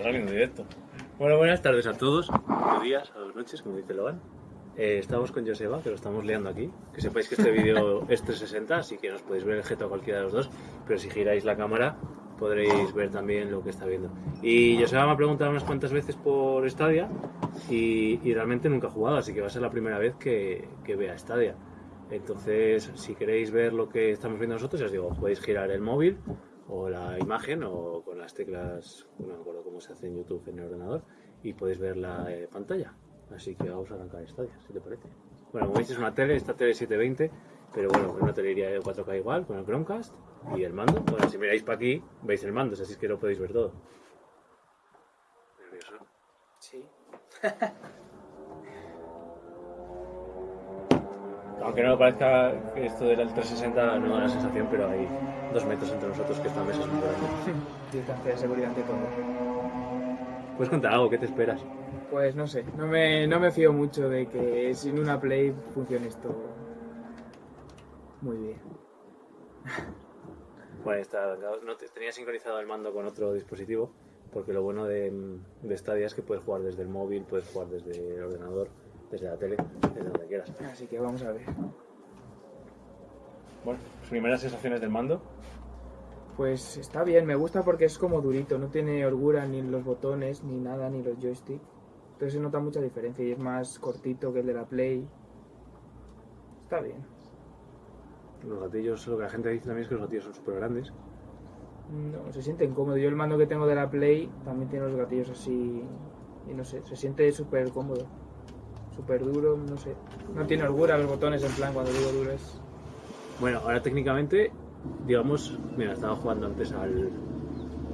está saliendo directo. Bueno, buenas tardes a todos, buenos días, a las noches, como dice Logan. Eh, estamos con Joseba, que lo estamos liando aquí. Que sepáis que este vídeo es 360, así que nos podéis ver el gesto a cualquiera de los dos. Pero si giráis la cámara, podréis ver también lo que está viendo. Y Joseba me ha preguntado unas cuantas veces por Stadia y, y realmente nunca ha jugado, así que va a ser la primera vez que, que vea Stadia. Entonces, si queréis ver lo que estamos viendo nosotros, ya os digo, podéis girar el móvil o la imagen o con las teclas, no me acuerdo cómo se hace en YouTube en el ordenador, y podéis ver la eh, pantalla. Así que vamos a arrancar Stadia, si te parece. Bueno, como veis es una tele, esta tele 720, pero bueno, una tele iría de 4K igual, con el Chromecast y el mando. Bueno, si miráis para aquí, veis el mando, así es que lo podéis ver todo. ¿Nervioso? Sí. Aunque no me parezca que esto del 360 no da la sensación, pero hay dos metros entre nosotros que esta mesa es muy grande. Distancia de seguridad ante todo. ¿Puedes contar algo? ¿Qué te esperas? Pues no sé, no me, no me fío mucho de que sin una Play funcione esto muy bien. Bueno, está, no te- tenía sincronizado el mando con otro dispositivo, porque lo bueno de, de Stadia es que puedes jugar desde el móvil, puedes jugar desde el ordenador, desde la tele, desde donde quieras. Así que vamos a ver. Bueno, primeras sensaciones del mando. Pues está bien, me gusta porque es como durito, no tiene holgura ni los botones, ni nada, ni los joysticks. Entonces se nota mucha diferencia y es más cortito que el de la Play. Está bien. Los gatillos, lo que la gente dice también es que los gatillos son súper grandes. No, se siente incómodo. Yo el mando que tengo de la Play también tiene los gatillos así. Y no sé, se siente súper cómodo. Súper duro, no sé. No tiene holgura los botones, en plan, cuando digo duro es. Bueno, ahora técnicamente, digamos, mira, estaba jugando antes al,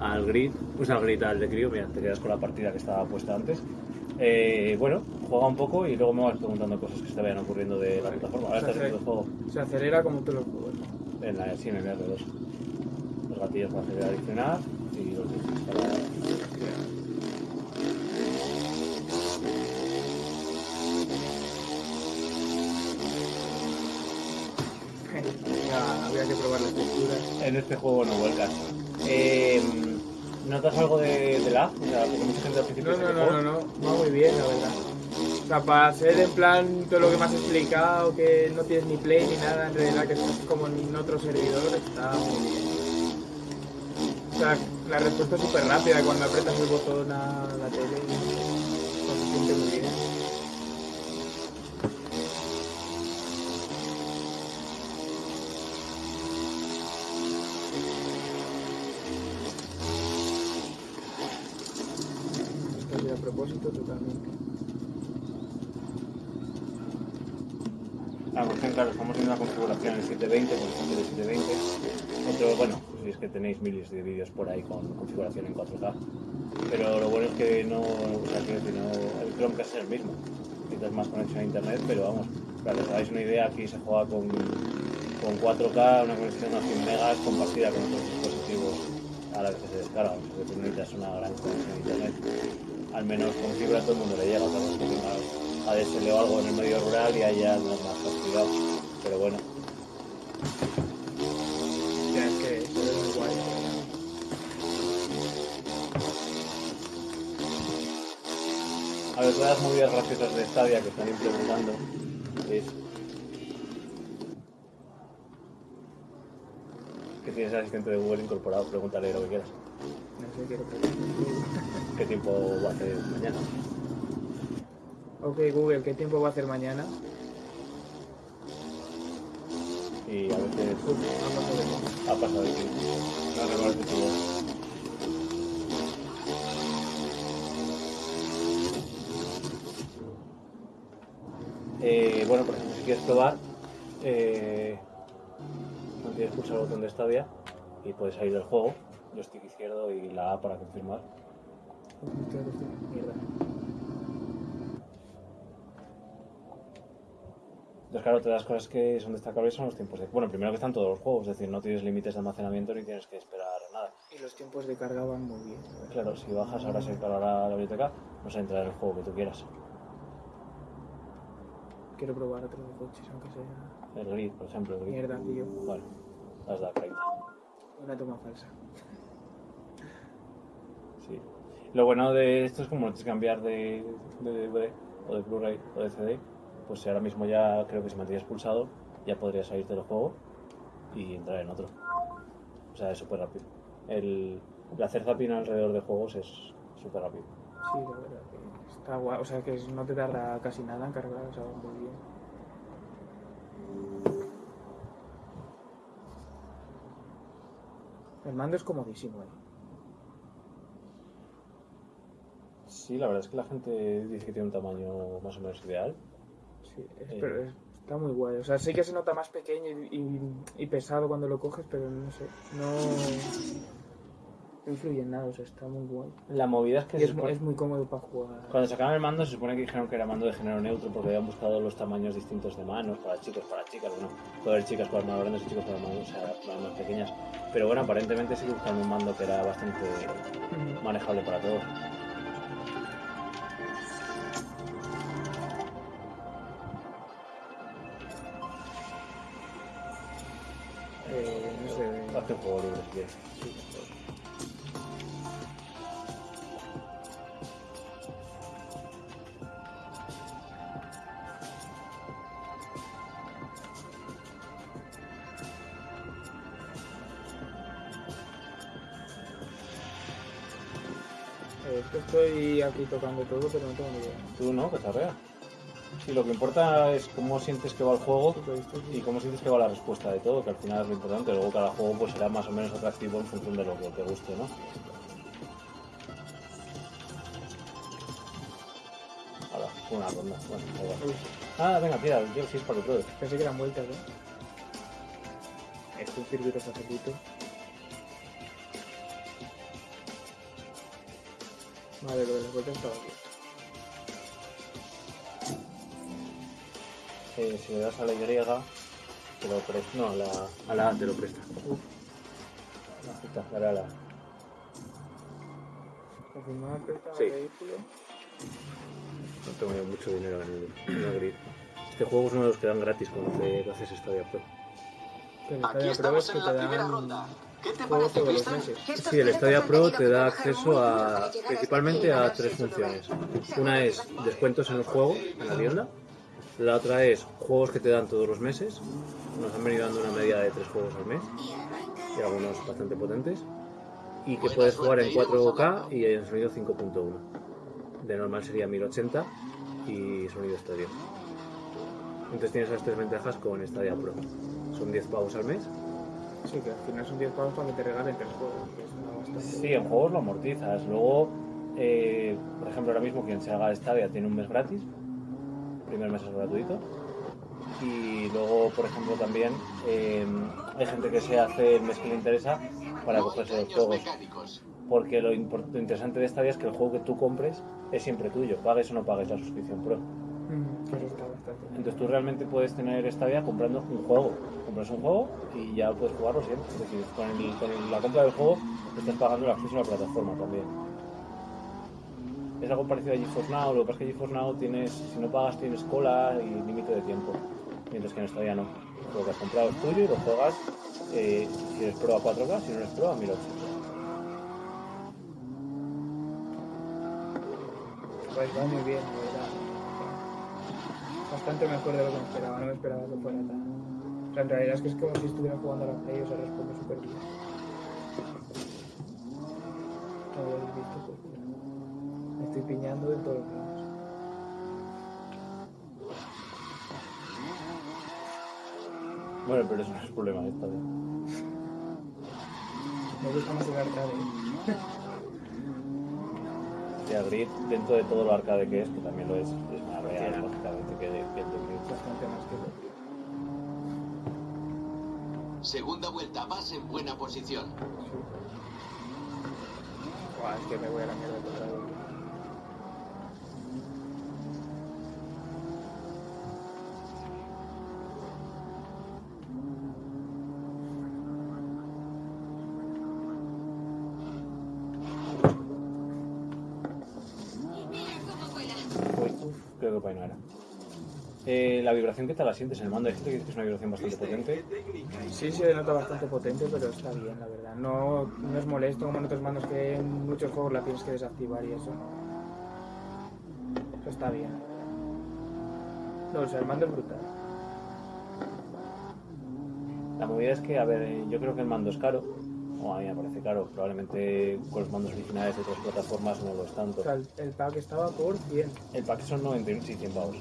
al grid, pues al grid al de crío, mira, te quedas con la partida que estaba puesta antes. Eh, bueno, juega un poco y luego me vas preguntando cosas que se te vayan ocurriendo de la plataforma. Ahora estás viendo el juego Se acelera como todos los juegos. en la sí, en el R2. Los gatillos para acelerar y frenar y los para... habría que probar las texturas. En este juego no vuelcas. Eh, ¿Notas algo de, de lag? O sea, porque mucha gente al principio No, se no, quejó. no, no, no, va muy bien, la verdad. O sea, para hacer en plan todo lo que me has explicado, que no tienes ni play ni nada, en realidad que estás como en otro servidor, está muy bien. O sea, la respuesta es súper rápida cuando aprietas el botón a la tele. pues, se siente muy bien. Claro, estamos en una configuración en 720, por ejemplo, de 720. Otro, bueno, si es que tenéis miles de vídeos por ahí con configuración en 4K. Pero lo bueno es que no, o sea, decir, no, el Chromecast es el mismo. Necesitas más conexión a internet, pero vamos, para que os hagáis una idea, aquí se juega con, con 4K, una conexión a 100 megas compartida con otros dispositivos a la vez que se descarga. O sea, que necesitas una gran conexión a internet. Al menos con fibra todo el mundo le llega, otra cosa es que tengas ADSL o algo en el medio rural y haya no más castigado. Pero bueno, Ya es que muy guay. a ver, todas las movidas graciosas de Stadia que están implementando es que tienes el asistente de Google incorporado, pregúntale lo que quieras. No sé, quiero preguntar. ¿Qué tiempo va a hacer mañana? Ok, Google, ¿qué tiempo va a hacer mañana? Y a veces Uf, ha pasado de moda. ha pasado de tiempo. No tu voz. Eh, bueno, por ejemplo, si quieres probar, eh, no tienes que pulsar el botón de Stadia y puedes salir del juego, el stick izquierdo y la A para confirmar. Mierda. Entonces, claro, todas las cosas que son destacables son los tiempos de... Bueno, primero que están todos los juegos, es decir, no tienes límites de almacenamiento ni tienes que esperar nada. Y los tiempos de carga van muy bien. verdad. Claro, si bajas ahora se cargará la biblioteca, vas a entrar en el juego que tú quieras. Quiero probar otro de coches, aunque sea. El grid, por ejemplo. El grid. Mierda, tío. Bueno, has dado 30. Una toma falsa. Sí. Lo bueno de esto es como no tienes que cambiar de, de DVD o de Blu-ray o de CD, pues si ahora mismo ya creo que si mantienes pulsado ya podrías salir del juego y entrar en otro. O sea, es súper rápido. El, el hacer zapping alrededor de juegos es súper rápido. Sí, la verdad que está guay. O sea, que no te tarda casi nada en cargar, o sea, muy bien. El mando es comodísimo, eh. Sí, la verdad es que la gente dice que tiene un tamaño más o menos ideal. Sí, es- Eh. pero es- está muy guay. O sea, sí que se nota más pequeño y, y- y pesado cuando lo coges, pero no sé, no, influye en nada, o sea, está muy guay. La movida es que es, mu- supone- es muy cómodo para jugar. cuando sacaron el mando se supone que dijeron que era mando de género neutro porque habían buscado los tamaños distintos de manos para chicos, para chicas. Bueno, puede haber chicas con manos grandes y chicos con las manos, o sea, manos más pequeñas. Pero bueno, aparentemente sí que buscaron un mando que era bastante manejable para todos. Eh, estoy aquí tocando todo, pero no tengo ni idea. Tú no, que arrea. Sí, lo que importa es cómo sientes que va el juego y cómo sientes que va la respuesta de todo, que al final es lo importante. Luego cada juego pues será más o menos atractivo en función de lo que te guste, ¿no? Ahora, una ronda. Bueno, igual. Ah, venga, tira, yo sí es para que pruebes. pensé que eran vueltas, ¿eh? Esto es un circuito facilito. Vale, lo de las vueltas estaba aquí. Si le das a la Y, te lo presta. No, a la, a la A te lo presta. Uf, La la A. confirmar Sí. el vehículo. No tengo yo mucho dinero en el, en el grid. Este juego es uno de los que dan gratis cuando te haces Stadia Pro. El Aquí Stadia Pro estamos es que en te la primera ronda. ¿Qué te parece, todos los Cristian? meses. Sí, el Stadia Pro te da acceso a principalmente a tres funciones. Una es descuentos en los juegos, en la tienda. La otra es juegos que te dan todos los meses. Nos han venido dando una media de tres juegos al mes y algunos bastante potentes. Y que puedes jugar en 4K y en sonido 5.1. De normal sería 1080 y sonido estéreo. Entonces tienes esas tres ventajas con Stadia Pro. Son 10 pavos al mes Sí, que al final son 10 pavos para que te regalen tres juegos, que es una bastante. Sí, en juegos lo amortizas. Luego, eh, por ejemplo, ahora mismo quien se haga Stadia tiene un mes gratis. Primer mes es gratuito. Y luego, por ejemplo, también eh, hay gente que se hace el mes que le interesa para cogerse los juegos. Porque lo, interesante de Stadia es que el juego que tú compres es siempre tuyo. Pagues o no pagues la suscripción Pro. Mm. Entonces tú realmente puedes tener Stadia comprando un juego. Compras un juego y ya puedes jugarlo siempre. Es decir, con, el- con el- la compra del juego estás pagando el acceso a la plataforma también. Es algo parecido a GeForce Now, lo que pasa es que GeForce Now tienes, si no pagas tienes cola y límite de tiempo. Mientras que en Stadia no. Lo que has comprado es tuyo y lo juegas eh, si eres pro a 4K, si no eres pro a 1080. Pues va muy bien, la verdad. Bastante mejor de lo que me esperaba, no me esperaba que fuera tan. O sea, en realidad es que es como si estuviera jugando a la Play, o sea, responde súper bien. Como lo habéis pues piñando de todos los lados. Bueno, pero eso no es problema de Stadia. Me gusta más el arcade. Y a Grid, dentro de todo lo arcade que es, que también lo es, es más real, lógicamente, que, de- que el de. Bastante más que lo. Segunda vuelta, vas en buena posición. Sí. Buah, es que me voy a la mierda total. Creo que para ahí no era. Eh, la vibración, ¿qué tal la sientes en el mando? Hay gente que dice que es una vibración bastante potente. Sí, se nota bastante potente, pero está bien, la verdad. No, no es molesto como en otros mandos que en muchos juegos la tienes que desactivar y eso. Eso está bien. No, o sea, el mando es brutal. La movida es que, a ver, eh, yo creo que el mando es caro, o a mí me parece caro, probablemente con los mandos originales de otras plataformas no lo es tanto. O sea, el, el pack estaba por 100. El pack son 91 y 100 pavos.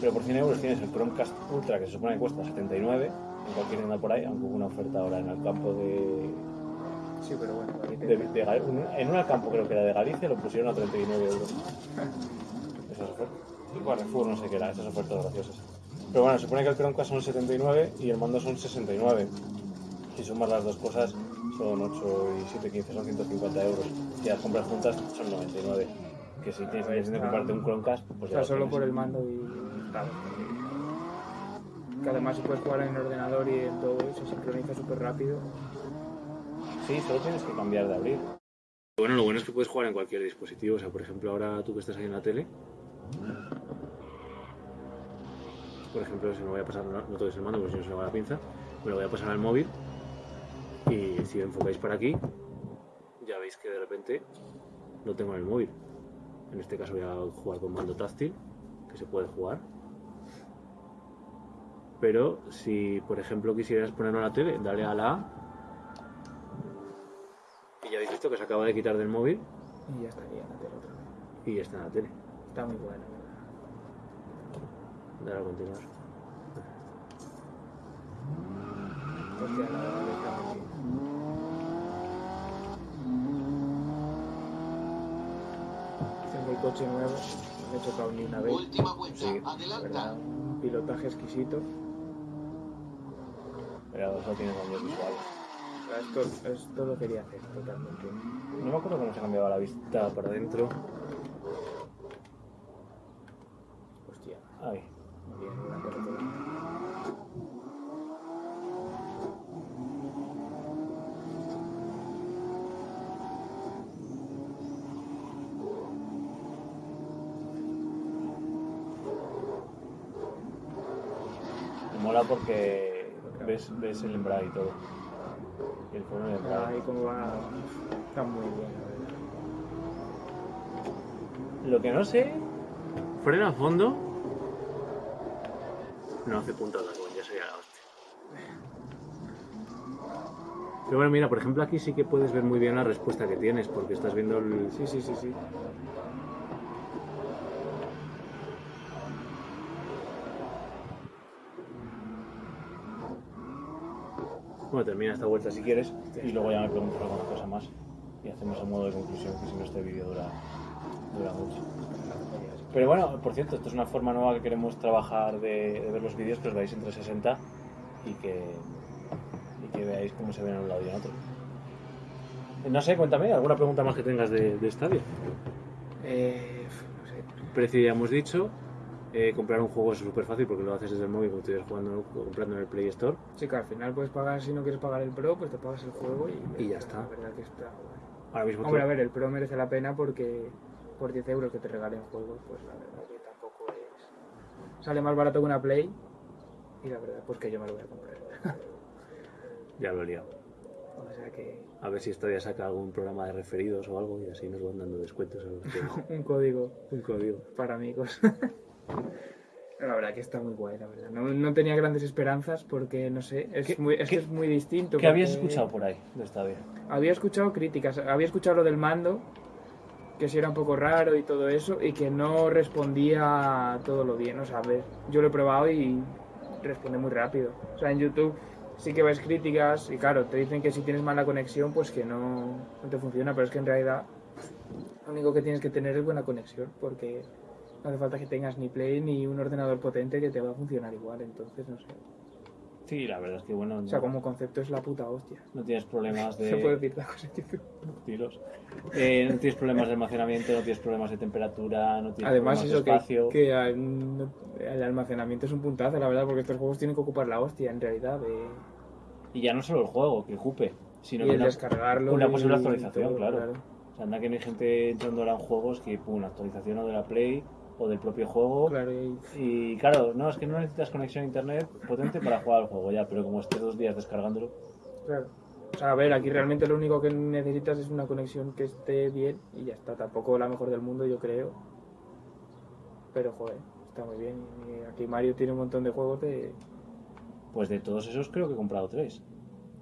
Pero por 100 euros tienes el Chromecast Ultra que se supone que cuesta 79 en cualquier tienda por ahí, aunque hubo una oferta ahora en el campo de. Sí, pero bueno, de- de en un campo creo que era de Galicia lo pusieron a 39 euros. Esas ofertas. Carrefour, no sé qué era, esas ofertas graciosas. Pero bueno, se supone que el Chromecast son 79 y el mando son 69. Si sumas las dos cosas, son 8 y 7, 15, son 150 euros. Si las compras juntas, son 99. Que si tienes intención de comprarte un Chromecast, pues ya solo por el mando y bien. Que además si puedes jugar en ordenador y en todo, se sincroniza súper rápido. Sí, solo tienes que cambiar de abrir. Bueno, lo bueno es que puedes jugar en cualquier dispositivo. O sea, por ejemplo, ahora tú que estás ahí en la tele. Por ejemplo, si me voy a pasar, no, no toques el mando porque si no se me va la pinza, me lo voy a pasar al móvil. Y si enfocáis para aquí, ya veis que de repente lo tengo en el móvil. En este caso voy a jugar con mando táctil, que se puede jugar. Pero si, por ejemplo, quisieras ponerlo en la tele, dale a la A y ya habéis visto que se acaba de quitar del móvil Y ya estaría en la tele otra vez. y ya está en la tele. Está muy bueno. Dale a continuar. Hostia, la verdad que está muy bien. Tengo el coche nuevo, no he chocado ni una vez. Última vuelta. Sí, La Adelanta. un pilotaje exquisito. Pero eso tiene cambios visuales. Esto, esto lo quería hacer totalmente. No me acuerdo cómo se cambiaba la vista para adentro. Hostia, Ay, muy bien, una cosa toda. me mola porque ves, ves el embrague y todo. Y el freno del embrague. Ahí como va, está muy bien, la. Lo que no sé. Frena a fondo. No hace puntada, como ya sería la hostia. Pero bueno, mira, por ejemplo, aquí sí que puedes ver muy bien la respuesta que tienes, porque estás viendo el. Sí, sí, sí, sí. Bueno, termina esta vuelta si quieres, y luego ya me preguntas alguna cosa más. Y hacemos a modo de conclusión, que si no este vídeo dura, dura mucho. Pero bueno, por cierto, esto es una forma nueva que queremos trabajar de, de ver los vídeos, que os veáis en 360 y que, y que veáis cómo se ven a un lado y en otro. No sé, cuéntame, ¿alguna pregunta más que tengas de, de Stadia? Eh, no sé. Precio ya hemos dicho, eh, comprar un juego es súper fácil porque lo haces desde el móvil como estuvieras jugando comprando en el Play Store. Sí, que al final puedes pagar, si no quieres pagar el Pro, pues te pagas el juego y, Y ya está. La verdad que está guay. Ahora mismo Hombre, tú- a ver, el Pro merece la pena porque por 10 euros que te regalen juegos, pues la verdad que tampoco es... Sale más barato que una Play y la verdad pues que yo me lo voy a comprar. ya lo he liado. o sea que A ver si Stadia saca algún programa de referidos o algo y así nos van dando descuentos a los que... un código un código. para amigos. La verdad que está muy guay, la verdad. No, no tenía grandes esperanzas porque, no sé, es, ¿Qué- muy, es que es muy distinto. ¿Qué habías escuchado por ahí de Stadia? Había escuchado críticas, había escuchado lo del mando, que sí era un poco raro y todo eso, y que no respondía todo lo bien. O sea, a ver, yo lo he probado y responde muy rápido. O sea, en YouTube sí que ves críticas y claro, te dicen que si tienes mala conexión, pues que no, no te funciona, pero es que en realidad lo único que tienes que tener es buena conexión, porque no hace falta que tengas ni Play ni un ordenador potente que te va a funcionar igual, entonces no sé. Sí, la verdad es que bueno, O sea, no, como concepto es la puta hostia. no tienes problemas de... Se puede decir la cosa tiros. Eh, no tienes problemas de almacenamiento, no tienes problemas de temperatura, no tienes Además, problemas eso de espacio. que al- no- el almacenamiento es un puntazo, la verdad, porque estos juegos tienen que ocupar la hostia, en realidad. Y ya no solo el juego, que ocupe, sino y que el una, descargarlo. una posible actualización, todo, claro. O sea, anda que no hay gente entrando ahora en juegos que, pum, actualización o de la Play o del propio juego. Claro, y Y claro, no, es que no necesitas conexión a internet potente para jugar al juego ya, pero como estés dos días descargándolo, Claro. O sea, a ver, aquí realmente lo único que necesitas es una conexión que esté bien y ya está. Tampoco la mejor del mundo, yo creo. Pero, joder, está muy bien. Y aquí Mario tiene un montón de juegos de... pues de todos esos creo que he comprado tres.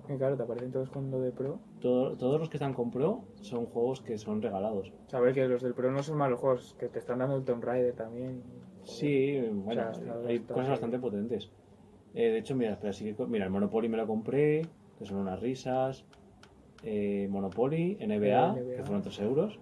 Que, claro, te aparecen todos con lo de Pro. Todo- todos los que están con Pro son juegos que son regalados. Sabes que los del Pro no son malos juegos, que te están dando el Tomb Raider también. Sí, bueno, O sea, está- hay cosas bastante potentes. Eh, de hecho, mira, espera, sí que mira, el Monopoly me lo compré, que son unas risas. Eh, Monopoly, NBA, NBA. que fueron 3 euros.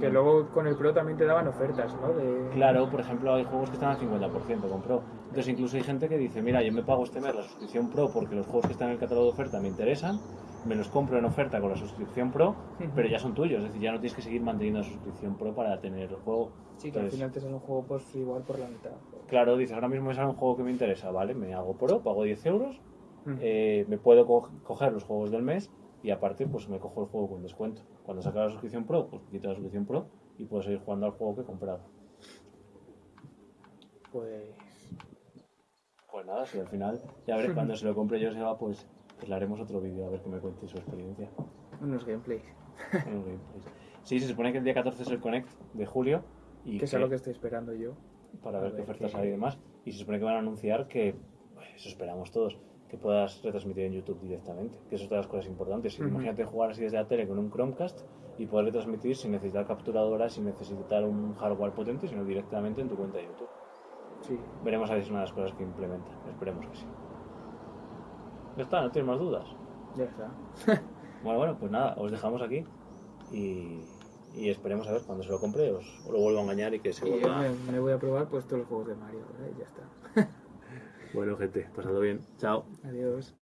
Que luego con el Pro también te daban ofertas, ¿no? De... Claro, por ejemplo, hay juegos que están al 50% con Pro. Entonces, incluso hay gente que dice: Mira, yo me pago este mes la suscripción Pro porque los juegos que están en el catálogo de oferta me interesan, me los compro en oferta con la suscripción Pro, pero ya son tuyos. Es decir, ya no tienes que seguir manteniendo la suscripción Pro para tener el juego. Sí, que al final te sale un juego pues igual por la mitad. Claro, dices: Ahora mismo me sale un juego que me interesa, ¿vale? Me hago Pro, pago 10 euros, Mm. eh, me puedo co- coger los juegos del mes y aparte, pues me cojo el juego con descuento. Cuando saca la suscripción Pro, pues quito la suscripción Pro y puedo seguir jugando al juego que he comprado. Pues... Pues nada, si al final, ya veré cuando se lo compre yo, se va, pues, pues le haremos otro vídeo a ver que me cuente su experiencia. Unos gameplays. en los gameplays. Sí, se supone que el día 14 es el Connect de julio y Que es algo que estoy esperando yo. para ver qué ofertas hay y demás. Y se supone que van a anunciar que, pues, eso esperamos todos, que puedas retransmitir en YouTube directamente, que eso es de las cosas importantes. Ujú. Imagínate jugar así desde la tele con un Chromecast y poder retransmitir sin necesitar capturadora, sin necesitar un hardware potente, sino directamente en tu cuenta de YouTube. Sí. Veremos a ver si es una de las cosas que implementan. Esperemos que sí. Ya está, no tienes más dudas. Ya está. Bueno, bueno, pues nada, os dejamos aquí y, y esperemos a ver cuando se lo compre os, os lo vuelvo a engañar y que se vuelva. me, me voy a probar pues todos los juegos de Mario, ¿verdad? Y ya está. Bueno, gente, pasado bien. Chao. Adiós.